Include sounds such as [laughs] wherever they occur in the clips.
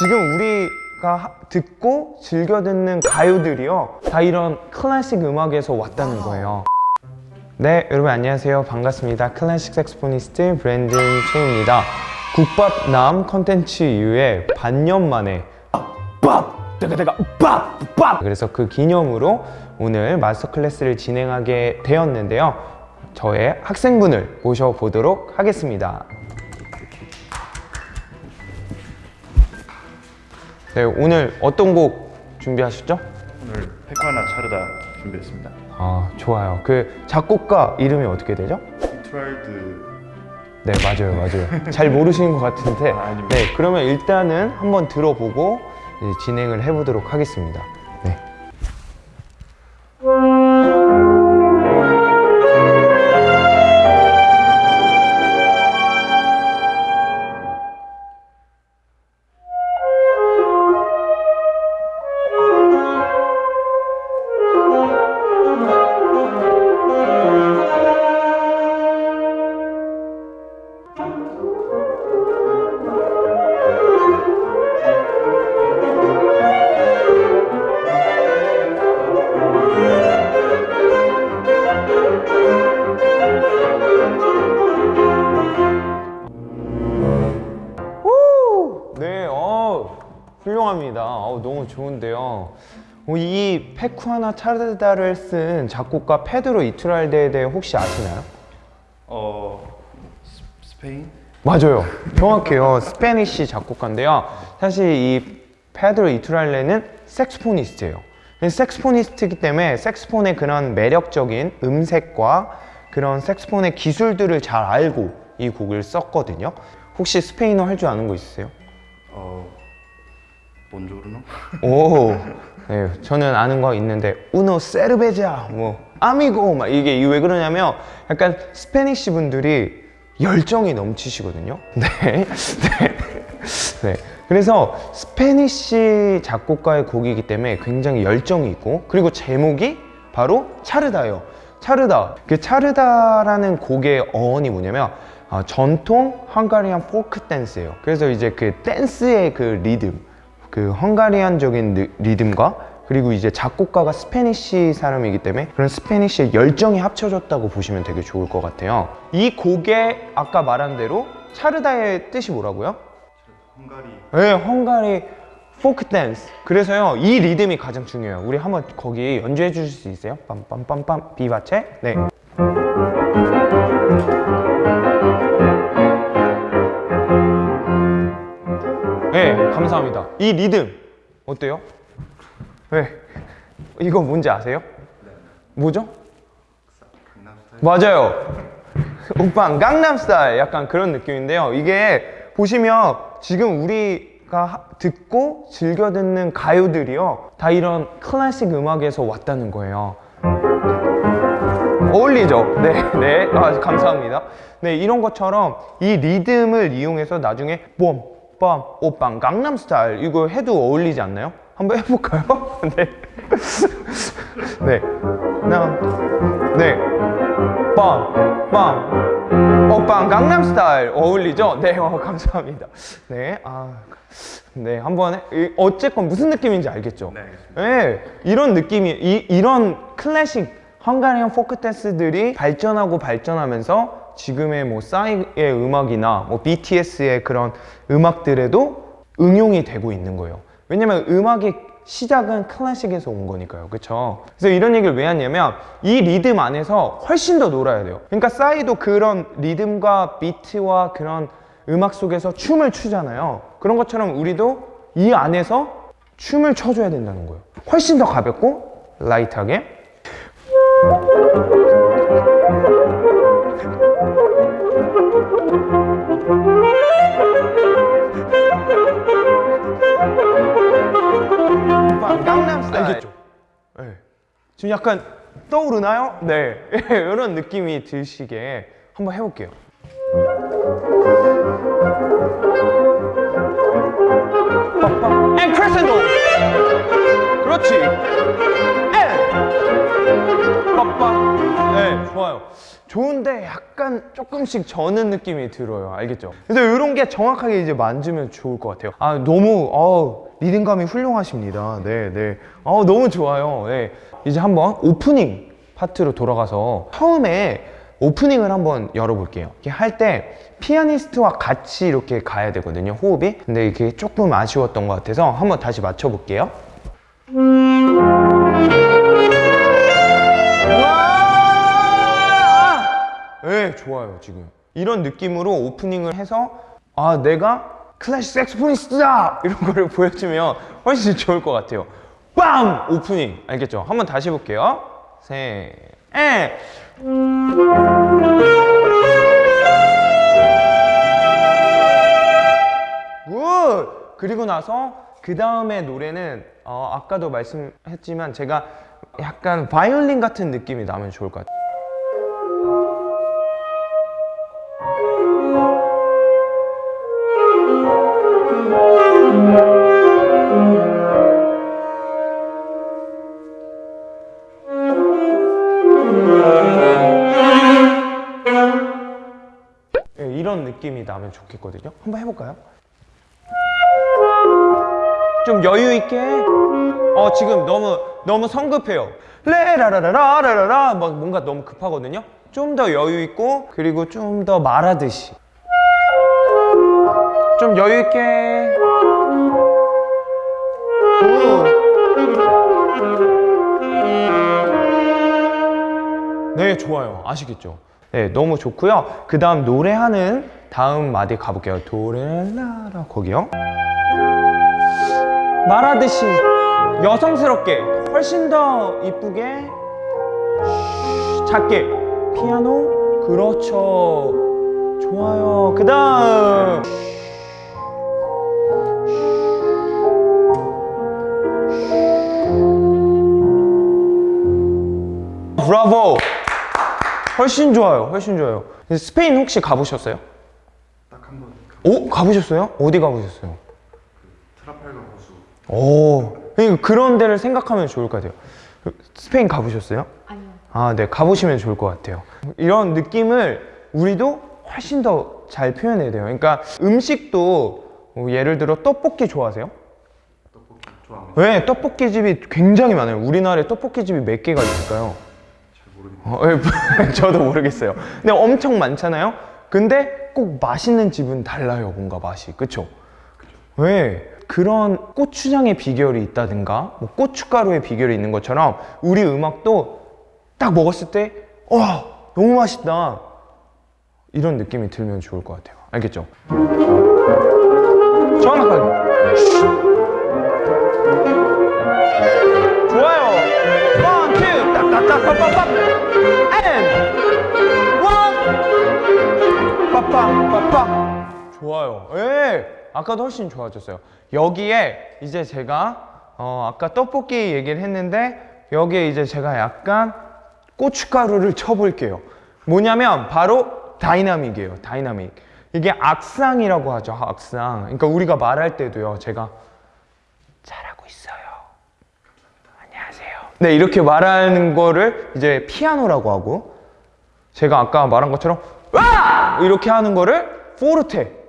지금 우리가 하- 듣고 즐겨 듣는 가요들이요 다 이런 클래식 음악에서 왔다는 거예요. 네 여러분 안녕하세요. 반갑습니다. 클래식 saxophonist 브랜든 최입니다. 국밥 남 컨텐츠 이후에 반년 만에 밥! 대가대가 밥! 밥! 그래서 그 기념으로 오늘 마스터 클래스를 진행하게 되었는데요. 저의 학생분을 모셔보도록 하겠습니다 네, 오늘 어떤 곡 준비하셨죠? 오늘 Pequeña Czarda 준비했습니다. 아, 좋아요. 그 작곡가 이름이 어떻게 되죠? 트라이드 네, 맞아요, 맞아요. 잘 모르시는 것 같은데. 아. 네, 그러면 일단은 한번 들어보고 진행을 해보도록 하겠습니다. Pequeña Czarda를 쓴 작곡가 페드로 이투랄데에 대해 혹시 아시나요? 어 스- 스페인 맞아요. 정확해요. Spanish 작곡가인데요. 사실 이 페드로 이투랄데는 saxophonist예요. saxophonist이기 때문에 색스폰의 그런 매력적인 음색과 그런 색스폰의 기술들을 잘 알고 이 곡을 썼거든요. 혹시 스페인어 할 줄 아는 거 있으세요? 어 buongiorno 오, [laughs] 네, 저는 아는 거 있는데 uno cerveza, 뭐 amigo 막 이게 왜 그러냐면 약간 Spanish 분들이 열정이 넘치시거든요. [laughs] 네, 네, 네. 그래서 Spanish 작곡가의 곡이기 때문에 굉장히 열정이 있고 그리고 제목이 바로 차르다예요. 차르다. 그 차르다라는 곡의 어원이 뭐냐면 아, 전통 Hungarian 포크 댄스예요. 그래서 이제 그 댄스의 그 리듬, 그 Hungarian적인 리- 리듬과 그리고 이제 작곡가가 Spanish 사람이기 때문에 그런 Spanish의 열정이 합쳐졌다고 보시면 되게 좋을 것 같아요. 이 곡의 아까 말한 대로 차르다의 뜻이 뭐라고요? 헝가리 네, 헝가리 포크 댄스. 그래서요, 이 리듬이 가장 중요해요. 우리 한번 거기 연주해 주실 수 있어요? 빰빰빰빰 비바체? 네. 감사합니다. 이 리듬 어때요? 네. 이거 뭔지 아세요? 뭐죠? 맞아요. 오빠 강남스타일 약간 그런 느낌인데요. 이게 보시면 지금 우리가 하- 듣고 즐겨 듣는 가요들이요. 다 이런 클래식 음악에서 왔다는 거예요. 어울리죠? 네, 네. 아, 감사합니다. 네, 이런 것처럼 이 리듬을 이용해서 나중에 뽐, 빰, 오빵, 강남스타일 이거 해도 어울리지 않나요? 한번 해볼까요? [laughs] 네. 네. 나, 네. 빰, 빰. 오빵 강남스타일 어울리죠? 네, 어, 감사합니다. 네, 아, 네, 한번 어쨌건 무슨 느낌인지 알겠죠? 네. 네, 이런 느낌이 이, 이런 클래식 헝가리안 포크 댄스들이 발전하고 발전하면서 지금의 뭐 싸이의 음악이나 뭐 BTS의 그런 음악들에도 응용이 되고 있는 거예요. 왜냐면 음악의 시작은 클래식에서 온 거니까요. 그렇죠? 그래서 이런 얘기를 왜 하냐면 이 리듬 안에서 훨씬 더 놀아야 돼요. 그러니까 싸이도 그런 리듬과 비트와 그런 음악 속에서 춤을 추잖아요. 그런 것처럼 우리도 이 안에서 춤을 춰줘야 된다는 거예요. 훨씬 더 가볍고 라이트하게. 지금 약간 떠오르나요? 네. [laughs] 이런 느낌이 드시게 한번 해볼게요. and 크레센도 그렇지 네 좋아요 좋은데 약간 조금씩 저는 느낌이 들어요. 알겠죠? 그래서 이런 게 정확하게 이제 만지면 좋을 것 같아요. 아, 너무, 어 리듬감이 훌륭하십니다. 네, 네. 어 너무 좋아요. 네. 이제 한번 오프닝 파트로 돌아가서 처음에 오프닝을 한번 열어볼게요. 이렇게 할 때 피아니스트와 같이 이렇게 가야 되거든요. 호흡이. 근데 이게 조금 아쉬웠던 것 같아서 한번 다시 맞춰볼게요. 와! 네, 좋아요, 지금. 이런 느낌으로 오프닝을 해서, 아, 내가 클래식 섹스포니스트다! 이런 거를 보여주면 훨씬 좋을 것 같아요. 빵! 오프닝. 알겠죠? 한번 다시 해볼게요. 셋, 넷. Good! 그리고 나서 그 다음에 노래는 어, 아까도 말씀했지만 제가 약간 바이올린 같은 느낌이 나면 좋을 것 같아요. 느낌이 나면 좋겠거든요. 한번 해볼까요? 좀 여유 있게. 어 지금 너무 너무 성급해요. 레라라라라라라 막 뭔가 너무 급하거든요. 좀 더 여유 있고 그리고 좀 더 말하듯이. 좀 여유 있게. 오. 네, 좋아요. 아시겠죠? 네, 너무 좋고요. 그 다음 노래하는 다음 마디 가볼게요. 도레라라. 거기요. 말하듯이 여성스럽게 훨씬 더 이쁘게 쉬, 작게 피아노? 그렇죠. 좋아요. 그 다음. 브라보! 훨씬 좋아요. 훨씬 좋아요. 스페인 혹시 가보셨어요? 오 가보셨어요? 어디 가보셨어요? 트라팔가 호수 오, 그러니까 그런 데를 생각하면 좋을 것 같아요. 스페인 가보셨어요? 아니요. 아, 네, 가보시면 좋을 것 같아요. 이런 느낌을 우리도 훨씬 더 잘 표현해야 돼요. 그러니까 음식도 뭐 예를 들어 떡볶이 좋아하세요? 떡볶이 좋아합니다. 네, 떡볶이 집이 굉장히 많아요. 우리나라에 떡볶이 집이 몇 개가 있을까요? 잘 모르겠네요. 어, 예, [laughs] 저도 모르겠어요. 근데 엄청 많잖아요. 근데 꼭 맛있는 집은 달라요, 뭔가 맛이. 그쵸? 왜? 그런 고추장의 비결이 있다든가, 뭐 고춧가루의 비결이 있는 것처럼 우리 음악도 딱 먹었을 때, 와, 너무 맛있다. 이런 느낌이 들면 좋을 것 같아요. 알겠죠? 정확하게. 좋아요. 예. 아까도 훨씬 좋아졌어요. 여기에 이제 제가 어, 아까 떡볶이 얘기를 했는데 여기에 이제 제가 약간 고춧가루를 쳐볼게요. 뭐냐면 바로 dynamic이에요. Dynamic. 이게 악상이라고 하죠. 악상. 그러니까 우리가 말할 때도요. 제가 잘하고 있어요. 안녕하세요. 네, 이렇게 말하는 거를 이제 피아노라고 하고 제가 아까 말한 것처럼 와! 이렇게 하는 거를 포르테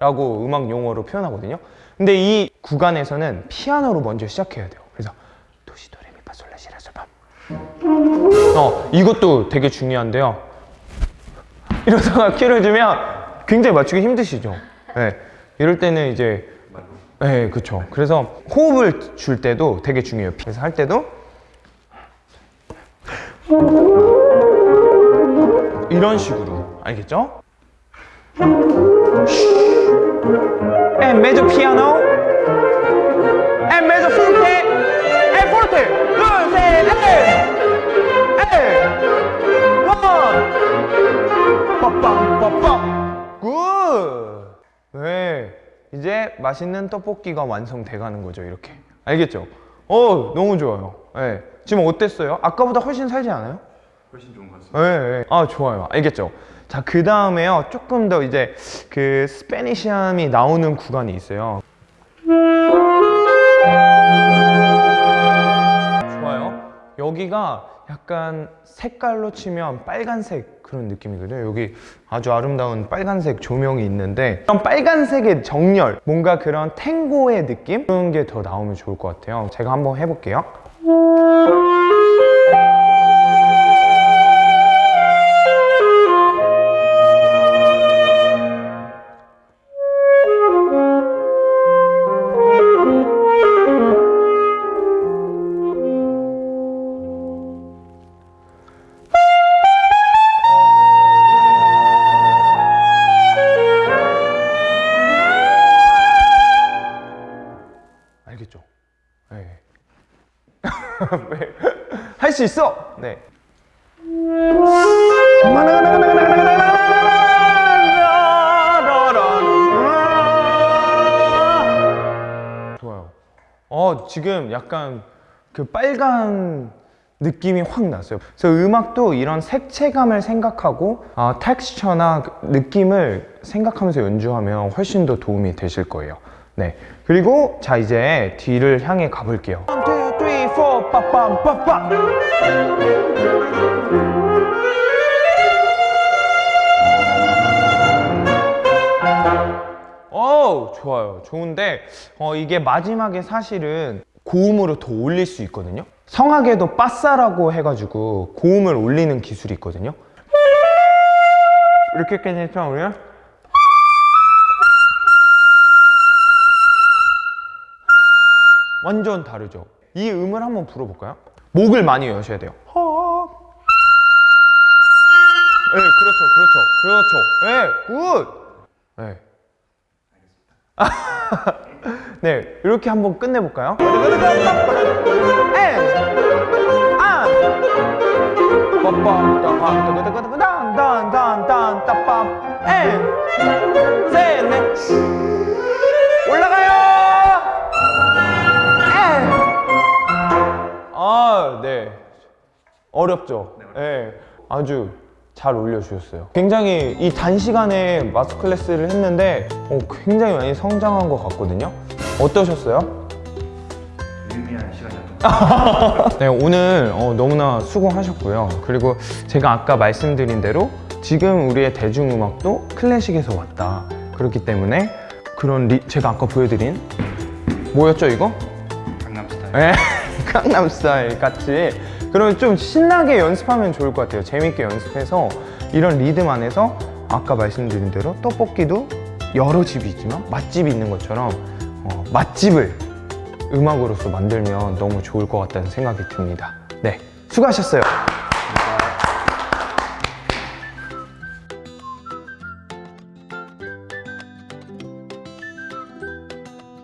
라고 음악 용어로 표현하거든요. 근데 이 구간에서는 피아노로 먼저 시작해야 돼요. 그래서 도시도레미파솔라시라솔밤. 어, 이것도 되게 중요한데요. 이러다가 키를 주면 굉장히 맞추기 힘드시죠. 네. 이럴 때는 이제 네, 그렇죠. 그래서 호흡을 줄 때도 되게 중요해요. 그래서 할 때도 이런 식으로 알겠죠? E major piano, E major forte, E forte, 둘, 셋, 넷, 에, 원, 빠빵, 빠빵, 굿. 네, 이제 맛있는 떡볶이가 완성돼 가는 거죠, 이렇게. 알겠죠? 어, 너무 좋아요. 네. 지금 어땠어요? 아까보다 훨씬 살지 않아요? 훨씬 좋은 것 같습니다. 네, 네. 아 좋아요. 알겠죠? 자, 그 다음에요. 조금 더 이제 그 스페니시함이 나오는 구간이 있어요. 좋아요. 여기가 약간 색깔로 치면 빨간색 그런 느낌이거든요. 여기 아주 아름다운 빨간색 조명이 있는데 그런 빨간색의 정렬, 뭔가 그런 탱고의 느낌 그런 게 더 나오면 좋을 것 같아요. 제가 한번 해볼게요. [laughs] 할 수 있어. 네. 좋아요. 어 지금 약간 그 빨간 느낌이 확 났어요. 그래서 음악도 이런 색채감을 생각하고 아, 텍스처나 그 느낌을 생각하면서 연주하면 훨씬 더 도움이 되실 거예요. 네. 그리고 자 이제 뒤를 향해 가볼게요. 1, 2, 3, 4, 빠빰 빠빰. 어 좋아요. 좋은데 어, 이게 마지막에 사실은 고음으로 더 올릴 수 있거든요. 성악에도 빠싸라고 해가지고 고음을 올리는 기술이 있거든요. 이렇게까지 우리가 완전 다르죠 이 음을 한번 불어볼까요? 목을 많이 여셔야 돼요 네 그렇죠 그렇죠 그렇죠 네 Good! 네. 네, 이렇게 한번 끝내볼까요? 올 어렵죠? 네. 아주 잘 올려주셨어요. 굉장히 이 단시간에 master class를 했는데 어, 굉장히 많이 성장한 것 같거든요. 어떠셨어요? 유의미한 시간이었던. [laughs] 네, 오늘 어, 너무나 수고하셨고요. 그리고 제가 아까 말씀드린 대로 지금 우리의 대중음악도 클래식에서 왔다. 그렇기 때문에 그런 리, 제가 아까 보여드린 뭐였죠 이거? 강남스타일. 네, [laughs] 강남스타일 같이 그러면 좀 신나게 연습하면 좋을 것 같아요. 재밌게 연습해서 이런 리듬 안에서 아까 말씀드린 대로 떡볶이도 여러 집이 있지만 맛집이 있는 것처럼 어, 맛집을 음악으로서 만들면 너무 좋을 것 같다는 생각이 듭니다. 네, 수고하셨어요.